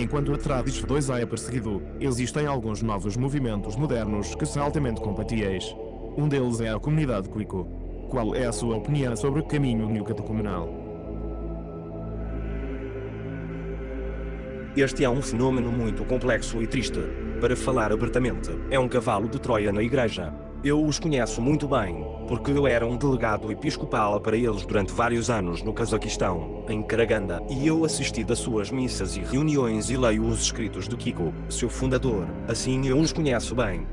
Enquanto a Tradis 2A é perseguido, existem alguns novos movimentos modernos que são altamente compatíveis. Um deles é a comunidade Quico. Qual é a sua opinião sobre o caminho neocatecumenal? Este é um fenômeno muito complexo e triste. Para falar abertamente, é um cavalo de Troia na igreja. Eu os conheço muito bem, porque eu era um delegado episcopal para eles durante vários anos no Cazaquistão, em Karaganda, e eu assisti das suas missas e reuniões e leio os escritos de Kiko, seu fundador, assim eu os conheço bem.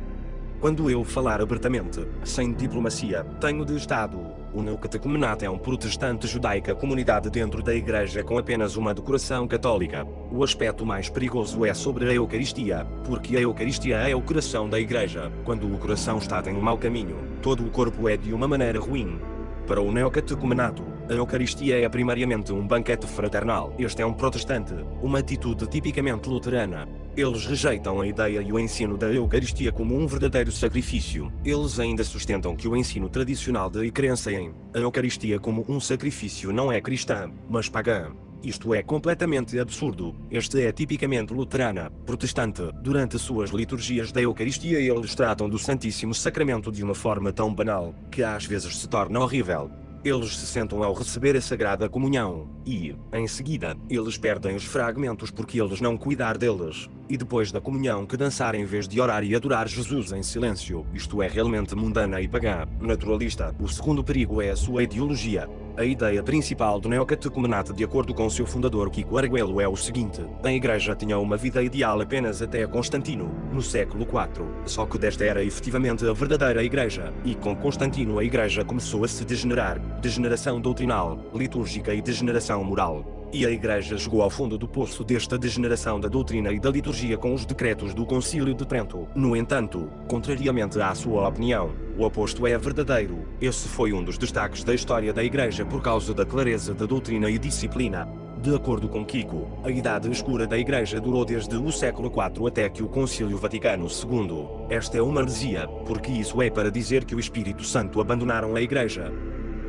Quando eu falar abertamente, sem diplomacia, tenho de Estado. O Neocatecumenato é um protestante judaica comunidade dentro da igreja com apenas uma decoração católica. O aspecto mais perigoso é sobre a Eucaristia, porque a Eucaristia é o coração da igreja. Quando o coração está em um mau caminho, todo o corpo é de uma maneira ruim. Para o neocatecumenato, a Eucaristia é primariamente um banquete fraternal. Este é um protestante, uma atitude tipicamente luterana. Eles rejeitam a ideia e o ensino da Eucaristia como um verdadeiro sacrifício. Eles ainda sustentam que o ensino tradicional de crença em a Eucaristia como um sacrifício não é cristã, mas pagã. Isto é completamente absurdo. Este é tipicamente luterana, protestante. Durante suas liturgias da Eucaristia eles tratam do Santíssimo Sacramento de uma forma tão banal, que às vezes se torna horrível. Eles se sentam ao receber a Sagrada Comunhão, e, em seguida, eles perdem os fragmentos porque eles não cuidar deles, e depois da comunhão que dançar em vez de orar e adorar Jesus em silêncio, isto é realmente mundana e pagã, naturalista. O segundo perigo é a sua ideologia. A ideia principal do neocatecumenato de acordo com seu fundador Kiko Arguello é o seguinte, a igreja tinha uma vida ideal apenas até Constantino, no século IV, só que desta era efetivamente a verdadeira igreja, e com Constantino a igreja começou a se degenerar, degeneração doutrinal, litúrgica e degeneração moral. E a Igreja chegou ao fundo do poço desta degeneração da doutrina e da liturgia com os decretos do Concílio de Trento. No entanto, contrariamente à sua opinião, o oposto é verdadeiro. Esse foi um dos destaques da história da Igreja por causa da clareza da doutrina e disciplina. De acordo com Kiko, a idade escura da Igreja durou desde o século IV até que o Concílio Vaticano II. Esta é uma heresia, porque isso é para dizer que o Espírito Santo abandonaram a Igreja.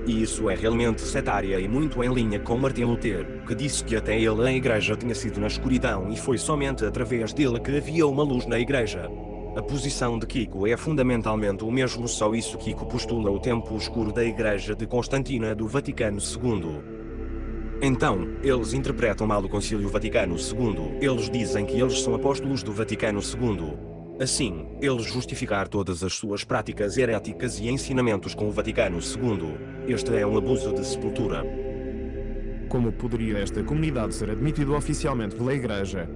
E isso é realmente setária e muito em linha com Martin Lutero, que disse que até ele a igreja tinha sido na escuridão e foi somente através dele que havia uma luz na igreja. A posição de Kiko é fundamentalmente o mesmo só isso Kiko postula o tempo escuro da igreja de Constantina do Vaticano II. Então, eles interpretam mal o Concílio Vaticano II. Eles dizem que eles são apóstolos do Vaticano II. Assim, eles justificar todas as suas práticas heréticas e ensinamentos com o Vaticano II. Este é um abuso de sepultura. Como poderia esta comunidade ser admitida oficialmente pela Igreja?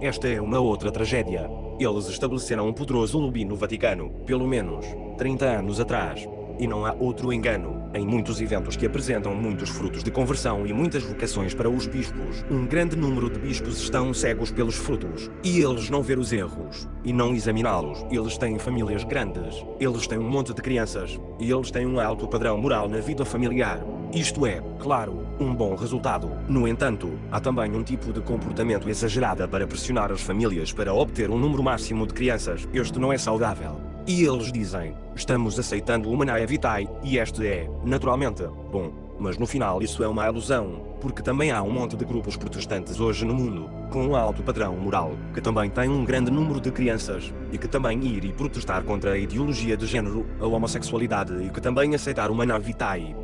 Esta é uma outra tragédia. Eles estabeleceram um poderoso lobby no Vaticano, pelo menos 30 anos atrás. E não há outro engano. Em muitos eventos que apresentam muitos frutos de conversão e muitas vocações para os bispos, um grande número de bispos estão cegos pelos frutos. E eles não ver os erros. E não examiná-los. Eles têm famílias grandes. Eles têm um monte de crianças. E eles têm um alto padrão moral na vida familiar. Isto é, claro, um bom resultado. No entanto, há também um tipo de comportamento exagerado para pressionar as famílias para obter um número máximo de crianças. Este não é saudável. E eles dizem, estamos aceitando uma Nae Vitae, e este é, naturalmente, bom. Mas no final isso é uma ilusão, porque também há um monte de grupos protestantes hoje no mundo, com um alto padrão moral, que também têm um grande número de crianças, e que também ir e protestar contra a ideologia de género, a homossexualidade e que também aceitar uma Nae Vitae.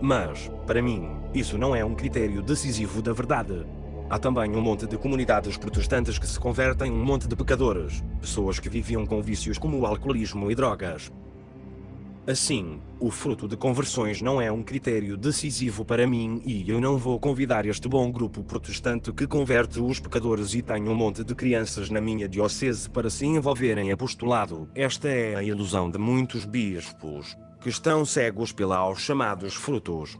Mas, para mim, isso não é um critério decisivo da verdade. Há também um monte de comunidades protestantes que se convertem em um monte de pecadores, pessoas que viviam com vícios como o alcoolismo e drogas. Assim, o fruto de conversões não é um critério decisivo para mim e eu não vou convidar este bom grupo protestante que converte os pecadores e tem um monte de crianças na minha diocese para se envolverem em apostolado. Esta é a ilusão de muitos bispos, que estão cegos pela aos chamados frutos.